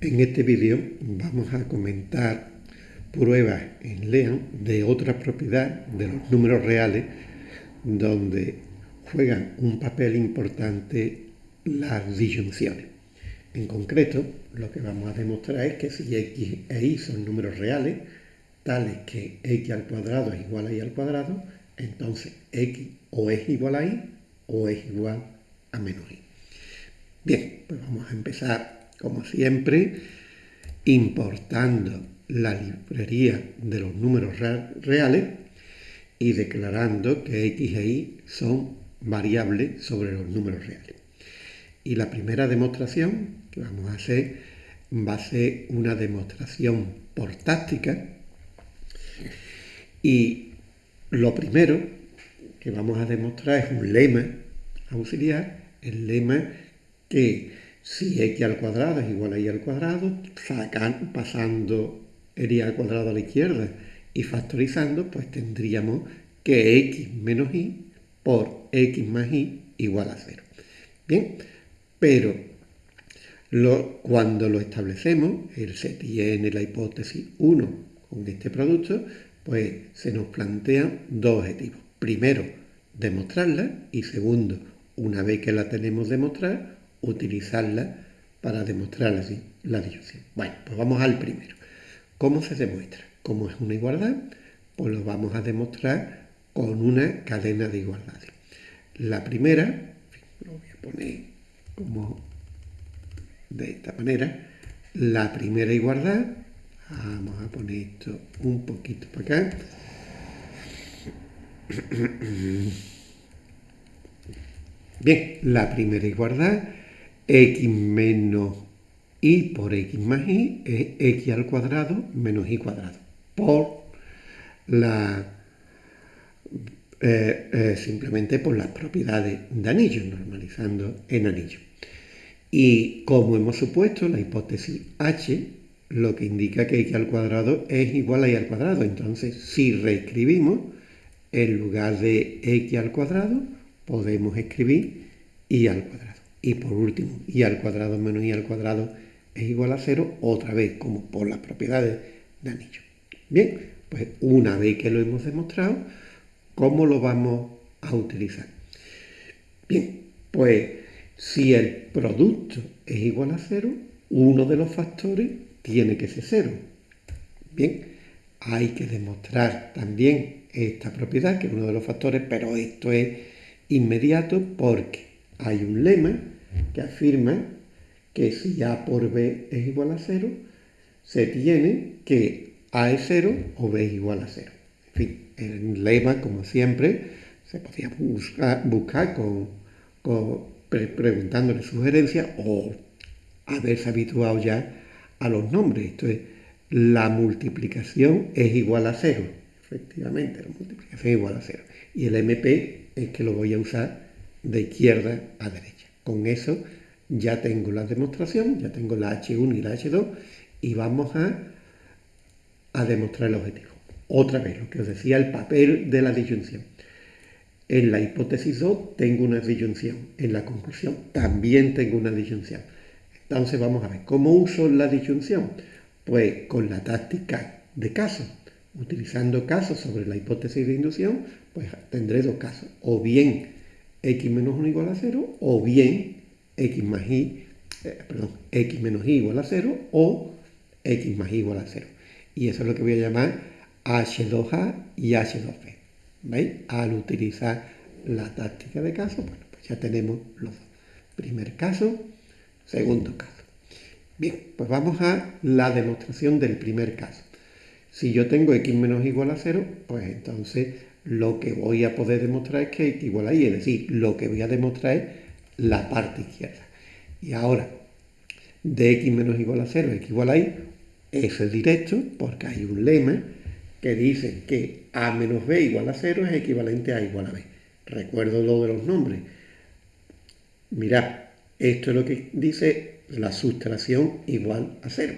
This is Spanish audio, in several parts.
En este vídeo vamos a comentar pruebas en Lean de otra propiedad de los números reales donde juegan un papel importante las disyunciones. En concreto, lo que vamos a demostrar es que si x e y son números reales, tales que x al cuadrado es igual a y al cuadrado, entonces x o es igual a y o es igual a menos y. Bien, pues vamos a empezar como siempre, importando la librería de los números reales y declarando que x e y son variables sobre los números reales. Y la primera demostración que vamos a hacer va a ser una demostración por táctica y lo primero que vamos a demostrar es un lema auxiliar, el lema que si x al cuadrado es igual a y al cuadrado, pasando el y al cuadrado a la izquierda y factorizando, pues tendríamos que x menos y por x más y igual a cero. Bien, pero cuando lo establecemos, él se tiene la hipótesis 1 con este producto, pues se nos plantean dos objetivos. Primero, demostrarla y segundo, una vez que la tenemos demostrada, utilizarla para demostrar la, disyunción. Bueno, pues vamos al primero. ¿Cómo se demuestra? Como es una igualdad, pues lo vamos a demostrar con una cadena de igualdades. La primera, lo voy a poner como de esta manera, la primera igualdad, vamos a poner esto un poquito para acá, Bien, la primera igualdad x menos y por x más y es x al cuadrado menos y cuadrado por la eh, eh, simplemente por las propiedades de anillo, normalizando en anillo. Y como hemos supuesto, la hipótesis h lo que indica que x al cuadrado es igual a y al cuadrado. Entonces, si reescribimos, en lugar de x al cuadrado, podemos escribir y al cuadrado. Y por último, y al cuadrado menos y al cuadrado es igual a cero, otra vez como por las propiedades de anillo. Bien, pues una vez que lo hemos demostrado, ¿cómo lo vamos a utilizar? Bien, pues si el producto es igual a cero, uno de los factores tiene que ser cero. Bien, hay que demostrar también esta propiedad, que es uno de los factores, pero esto es inmediato porque hay un lema que afirma que si A por B es igual a cero, se tiene que A es cero o B es igual a cero. En fin, el lema, como siempre, se podía buscar, con, preguntándole sugerencias o haberse habituado ya a los nombres. Esto es, la multiplicación es igual a cero. Efectivamente, la multiplicación es igual a cero. Y el MP es que lo voy a usar de izquierda a derecha. Con eso ya tengo la demostración, ya tengo la H1 y la H2 y vamos a, a demostrar el objetivo. Otra vez, lo que os decía, el papel de la disyunción. En la hipótesis 2 tengo una disyunción, en la conclusión también tengo una disyunción. Entonces vamos a ver, ¿cómo uso la disyunción? Pues con la táctica de casos. Utilizando casos sobre la hipótesis de inducción, pues tendré dos casos. O bien x menos 1 igual a 0 o bien x más y, eh, perdón, x menos y igual a 0 o x más y igual a 0. Y eso es lo que voy a llamar H2A y H2B. ¿Veis? Al utilizar la táctica de caso, bueno, pues ya tenemos los dos. Primer caso, segundo caso. Bien, pues vamos a la demostración del primer caso. Si yo tengo x menos igual a 0, pues entonces lo que voy a poder demostrar es que x igual a y, es decir, lo que voy a demostrar es la parte izquierda. Y ahora, de x menos igual a 0, x igual a y, eso es directo porque hay un lema que dice que a menos b igual a 0 es equivalente a igual a b. Recuerdo lo de los nombres. Mirad, esto es lo que dice la sustracción igual a 0,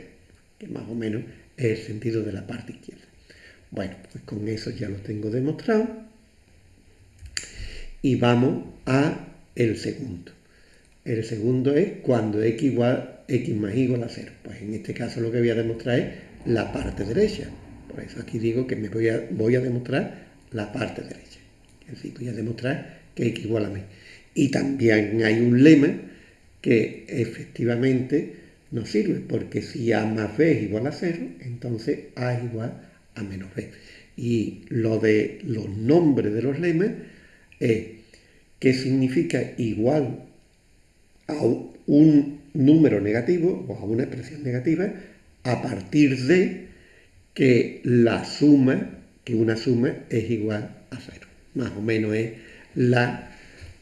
que más o menos es el sentido de la parte izquierda. Bueno, pues con eso ya lo tengo demostrado. Y vamos a el segundo. El segundo es cuando x igual, x más igual a 0. Pues en este caso lo que voy a demostrar es la parte derecha. Por eso aquí digo que me voy a, voy a demostrar la parte derecha. Es decir, voy a demostrar que x igual a m. Y también hay un lema que efectivamente no sirve, porque si a más b es igual a 0, entonces a igual a menos b. Y lo de los nombres de los lemas es que significa igual a un número negativo o a una expresión negativa a partir de que la suma, que una suma es igual a cero. Más o menos es la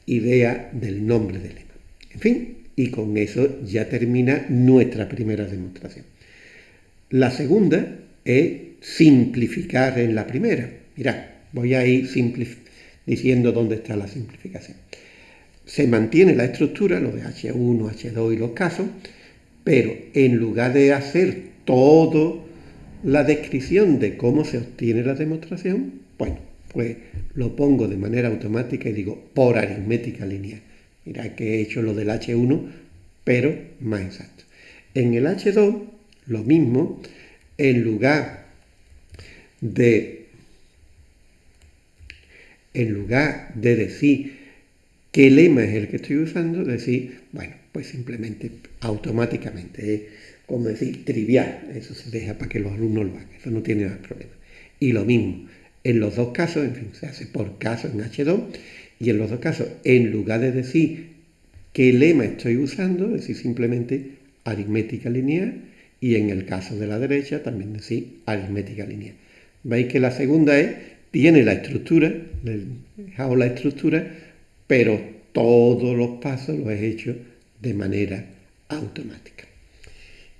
idea del nombre del lema. En fin, y con eso ya termina nuestra primera demostración. La segunda es simplificar en la primera. Mirad, voy a ir diciendo dónde está la simplificación. Se mantiene la estructura, lo de H1, H2 y los casos, pero en lugar de hacer toda la descripción de cómo se obtiene la demostración, bueno, pues lo pongo de manera automática y digo por aritmética lineal. Mira que he hecho lo del H1, pero más exacto. En el H2, lo mismo, en lugar de, en lugar de decir qué lema es el que estoy usando, decir, bueno, pues simplemente automáticamente, es como decir, trivial, eso se deja para que los alumnos lo hagan, eso no tiene más problema. Y lo mismo, en los dos casos, en fin, se hace por caso en H2, y en los dos casos, en lugar de decir qué lema estoy usando, decir simplemente aritmética lineal, y en el caso de la derecha también decir aritmética lineal. Veis que la segunda es, tiene la estructura, he dejado la estructura, pero todos los pasos los he hecho de manera automática.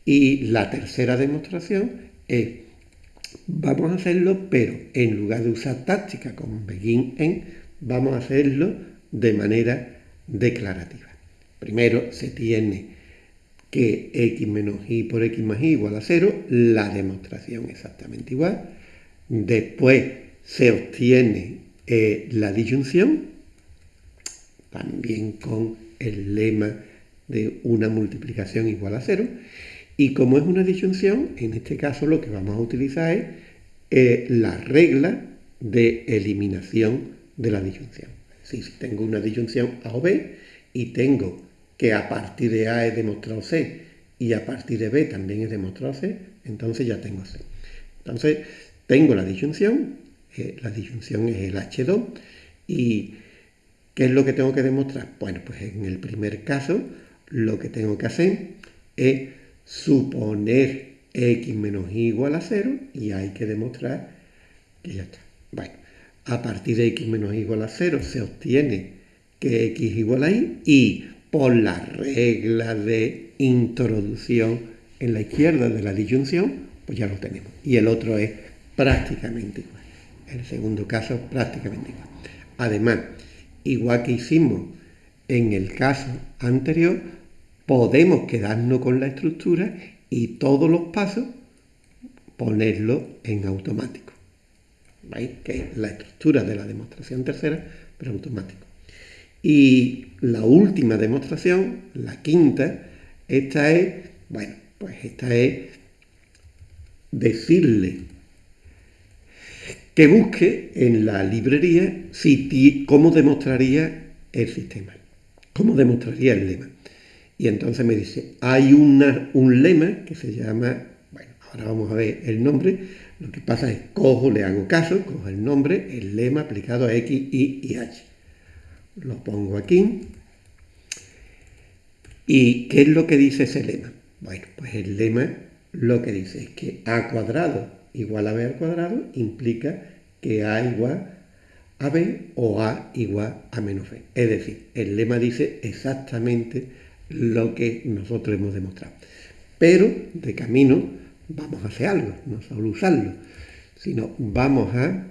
Y la tercera demostración es, vamos a hacerlo, pero en lugar de usar táctica como begin en, vamos a hacerlo de manera declarativa. Primero se tiene que x menos y por x más y igual a 0, la demostración exactamente igual. Después se obtiene eh, la disyunción, también con el lema de una multiplicación igual a 0. Y como es una disyunción, en este caso lo que vamos a utilizar es eh, la regla de eliminación de la disyunción. si tengo una disyunción A o B y tengo que a partir de A he demostrado C y a partir de B también he demostrado C, entonces ya tengo C. Entonces tengo la disyunción, eh, la disyunción es el H2 y ¿qué es lo que tengo que demostrar? Bueno, pues en el primer caso lo que tengo que hacer es suponer x menos y igual a 0 y hay que demostrar que ya está. Bueno, a partir de x menos y igual a 0 se obtiene que x igual a y y por la regla de introducción en la izquierda de la disyunción, pues ya lo tenemos. Y el otro es prácticamente igual. El segundo caso prácticamente igual. Además, igual que hicimos en el caso anterior, podemos quedarnos con la estructura y todos los pasos ponerlo en automático. ¿Veis? Que es la estructura de la demostración tercera, pero automático. Y la última demostración, la quinta, esta es, bueno, pues esta es decirle que busque en la librería si, cómo demostraría el sistema, cómo demostraría el lema. Y entonces me dice, hay un lema que se llama, bueno, ahora vamos a ver el nombre, lo que pasa es cojo, le hago caso, cojo el nombre, el lema aplicado a X, Y y H. Lo pongo aquí. ¿Y qué es lo que dice ese lema? Bueno, pues el lema lo que dice es que A cuadrado igual a B al cuadrado implica que A igual a B o A igual a menos B. Es decir, el lema dice exactamente lo que nosotros hemos demostrado. Pero de camino vamos a hacer algo, no solo usarlo, sino vamos a,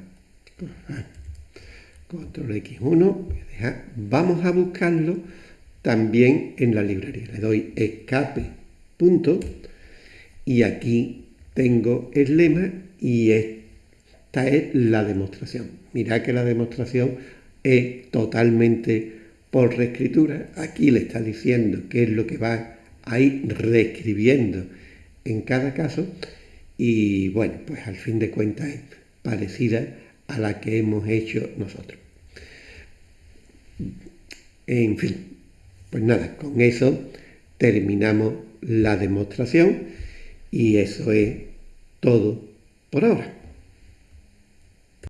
control X1, vamos a buscarlo también en la librería. Le doy escape, punto, y aquí tengo el lema y esta es la demostración. Mirad que la demostración es totalmente por reescritura, aquí le está diciendo qué es lo que va a ir reescribiendo en cada caso y bueno, pues al fin de cuentas es parecida a la que hemos hecho nosotros. En fin, pues nada, con eso terminamos la demostración y eso es todo por ahora.